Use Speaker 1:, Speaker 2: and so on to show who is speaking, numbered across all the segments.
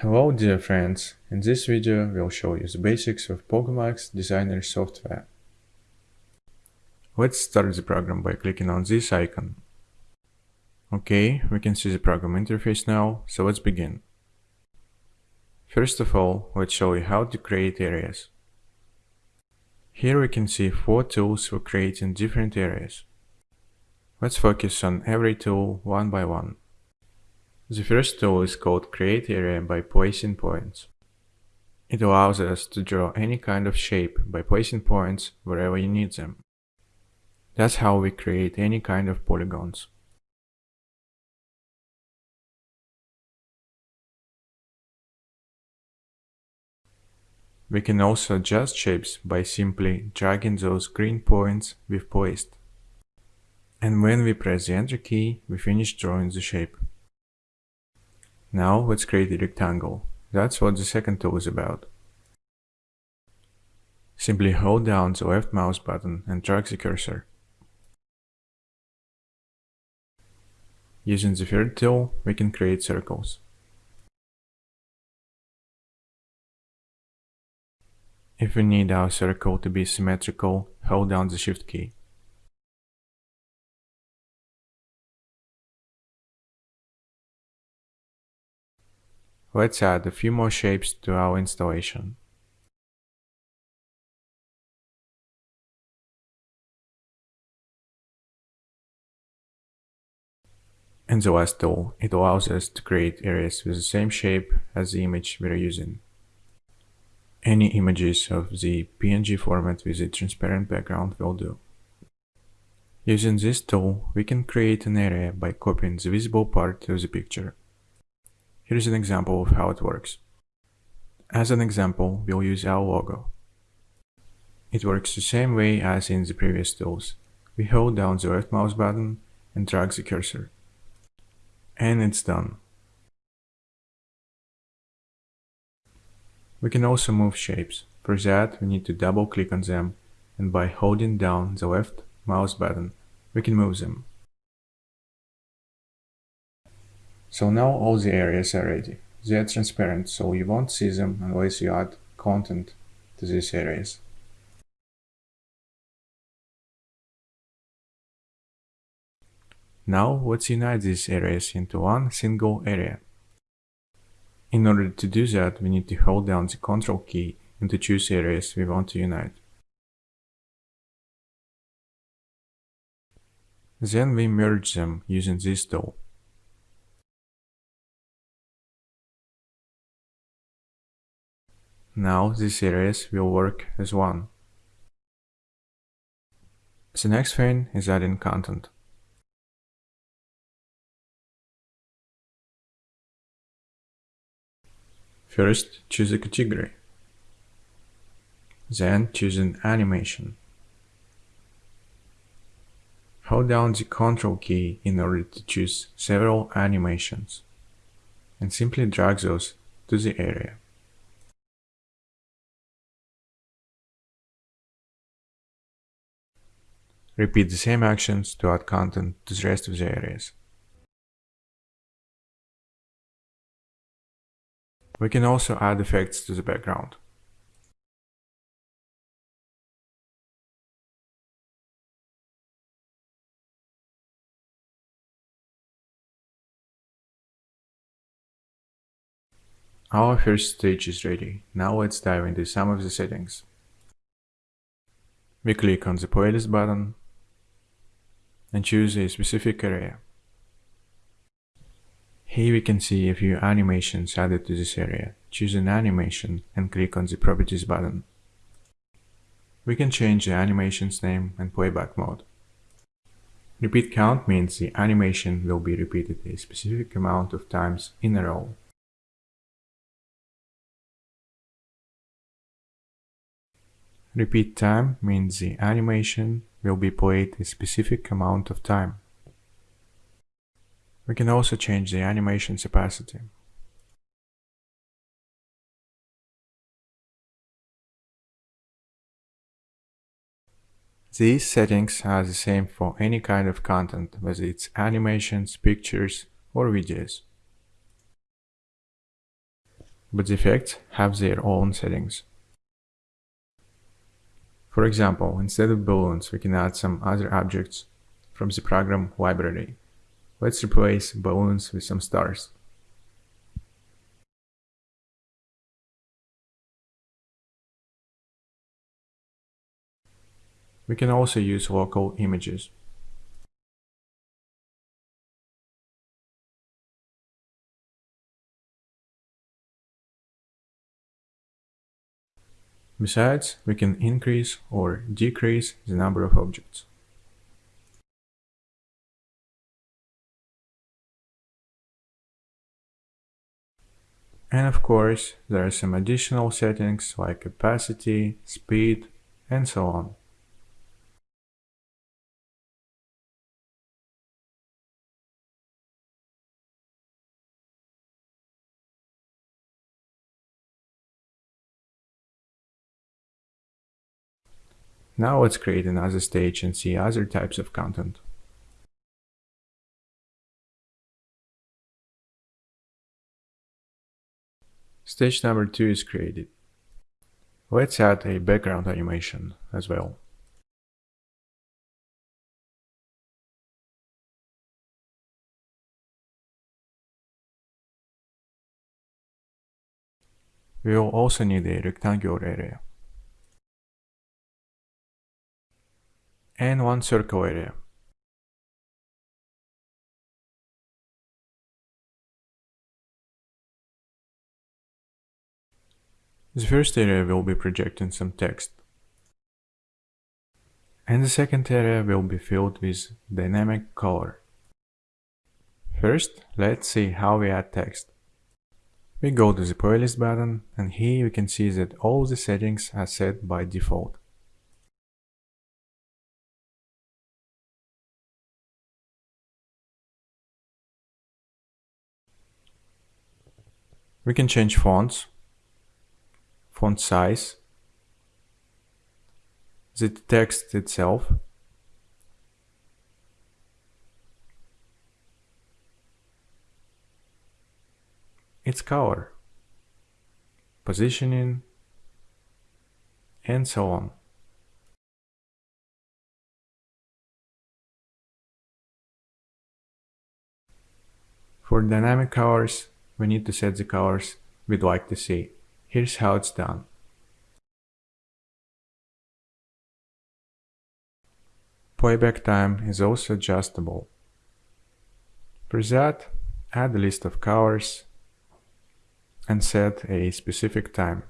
Speaker 1: Hello dear friends, in this video we'll show you the basics of Pogomax Designer software. Let's start the program by clicking on this icon. Okay, we can see the program interface now, so let's begin. First of all, let's show you how to create areas. Here we can see four tools for creating different areas. Let's focus on every tool one by one. The first tool is called Create Area by placing points. It allows us to draw any kind of shape by placing points wherever you need them. That's how we create any kind of polygons. We can also adjust shapes by simply dragging those green points we've placed. And when we press the Enter key, we finish drawing the shape. Now let's create a rectangle. That's what the second tool is about. Simply hold down the left mouse button and drag the cursor. Using the third tool, we can create circles. If we need our circle to be symmetrical, hold down the shift key. Let's add a few more shapes to our installation. In the last tool, it allows us to create areas with the same shape as the image we are using. Any images of the PNG format with a transparent background will do. Using this tool, we can create an area by copying the visible part of the picture. Here's an example of how it works. As an example, we'll use our logo. It works the same way as in the previous tools. We hold down the left mouse button and drag the cursor. And it's done. We can also move shapes. For that, we need to double click on them and by holding down the left mouse button, we can move them. So now all the areas are ready. They are transparent, so you won't see them unless you add content to these areas. Now let's unite these areas into one single area. In order to do that, we need to hold down the Ctrl key and to choose areas we want to unite. Then we merge them using this tool. Now these areas will work as one. The next thing is adding content. First, choose a category. Then choose an animation. Hold down the Ctrl key in order to choose several animations and simply drag those to the area. Repeat the same actions to add content to the rest of the areas. We can also add effects to the background. Our first stage is ready. Now let's dive into some of the settings. We click on the playlist button and choose a specific area. Here we can see a few animations added to this area. Choose an animation and click on the properties button. We can change the animation's name and playback mode. Repeat count means the animation will be repeated a specific amount of times in a row. Repeat time means the animation will be played a specific amount of time. We can also change the animation's opacity. These settings are the same for any kind of content, whether it's animations, pictures, or videos. but the effects have their own settings. For example, instead of balloons, we can add some other objects from the program library. Let's replace balloons with some stars. We can also use local images. Besides, we can increase or decrease the number of objects. And of course, there are some additional settings like capacity, speed, and so on. Now let's create another stage and see other types of content. Stage number 2 is created. Let's add a background animation as well. We will also need a rectangular area. And one circle area. The first area will be projecting some text. And the second area will be filled with dynamic color. First, let's see how we add text. We go to the playlist button and here you can see that all the settings are set by default. We can change fonts, font size, the text itself, its color, positioning, and so on. For dynamic colors, we need to set the colors we'd like to see. Here's how it's done. Playback time is also adjustable. For that, add a list of colors and set a specific time.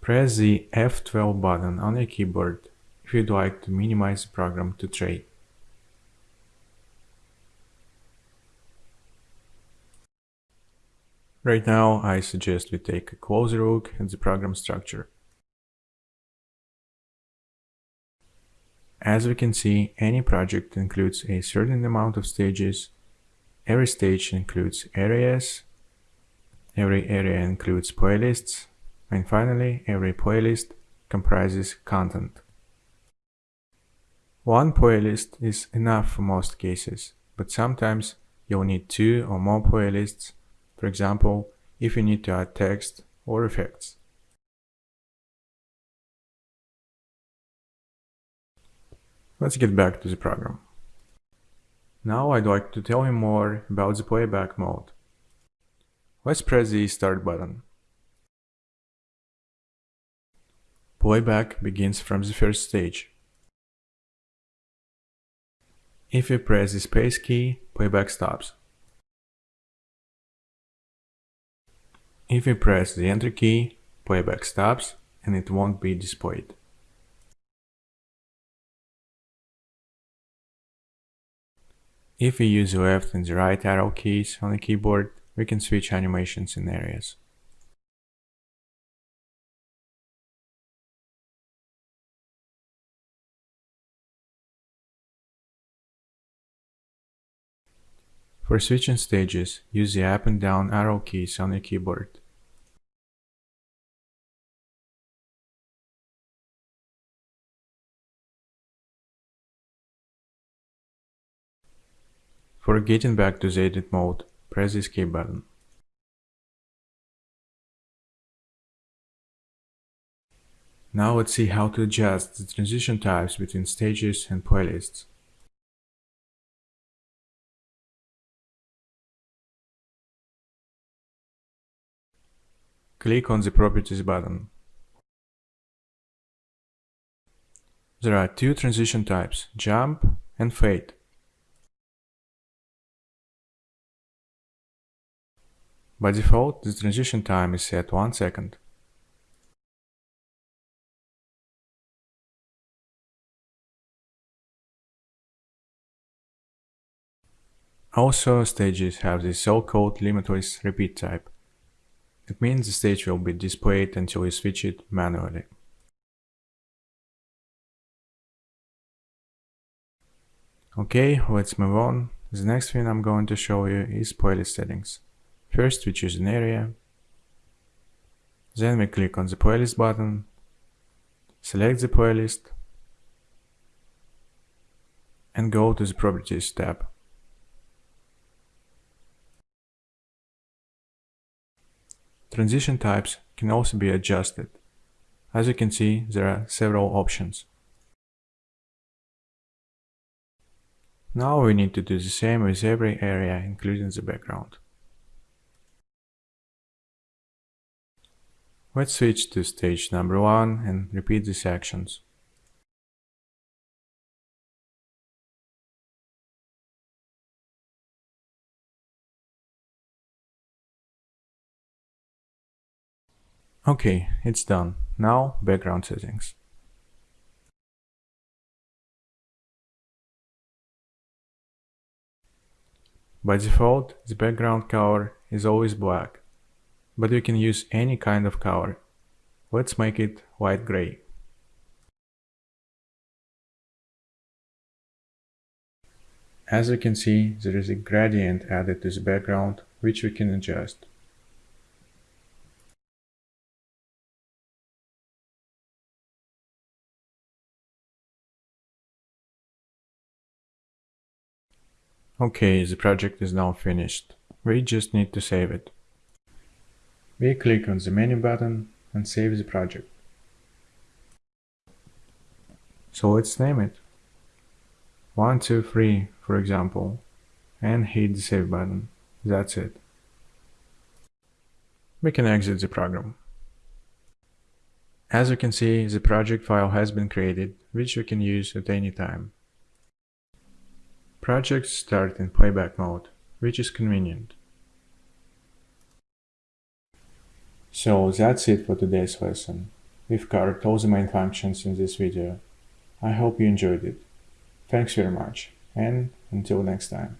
Speaker 1: Press the F12 button on your keyboard if you'd like to minimize the program to tray. Right now, I suggest we take a closer look at the program structure. As we can see, any project includes a certain amount of stages. Every stage includes areas. Every area includes playlists. And finally, every playlist comprises content. One playlist is enough for most cases, but sometimes you'll need two or more playlists, for example, if you need to add text or effects. Let's get back to the program. Now I'd like to tell you more about the playback mode. Let's press the start button. Playback begins from the first stage. If you press the space key, playback stops. If you press the enter key, playback stops and it won't be displayed. If we use the left and the right arrow keys on the keyboard, we can switch animations in For switching stages, use the up and down arrow keys on your keyboard. For getting back to the edit mode, press the escape button. Now let's see how to adjust the transition types between stages and playlists. Click on the Properties button. There are two transition types, jump and fade. By default, the transition time is set 1 second. Also, stages have the so-called limitless repeat type. It means the stage will be displayed until you switch it manually. Okay, let's move on. The next thing I'm going to show you is playlist settings. First we choose an area, then we click on the playlist button, select the playlist, and go to the properties tab. Transition types can also be adjusted. As you can see, there are several options. Now we need to do the same with every area, including the background. Let's switch to stage number 1 and repeat these actions. Okay, it's done. Now background settings. By default, the background color is always black, but you can use any kind of color. Let's make it light gray. As you can see, there is a gradient added to the background, which we can adjust. Okay, the project is now finished. We just need to save it. We click on the menu button and save the project. So let's name it. 123 for example and hit the save button. That's it. We can exit the program. As you can see, the project file has been created, which we can use at any time. Projects start in playback mode, which is convenient. So that's it for today's lesson. We've covered all the main functions in this video. I hope you enjoyed it. Thanks very much, and until next time.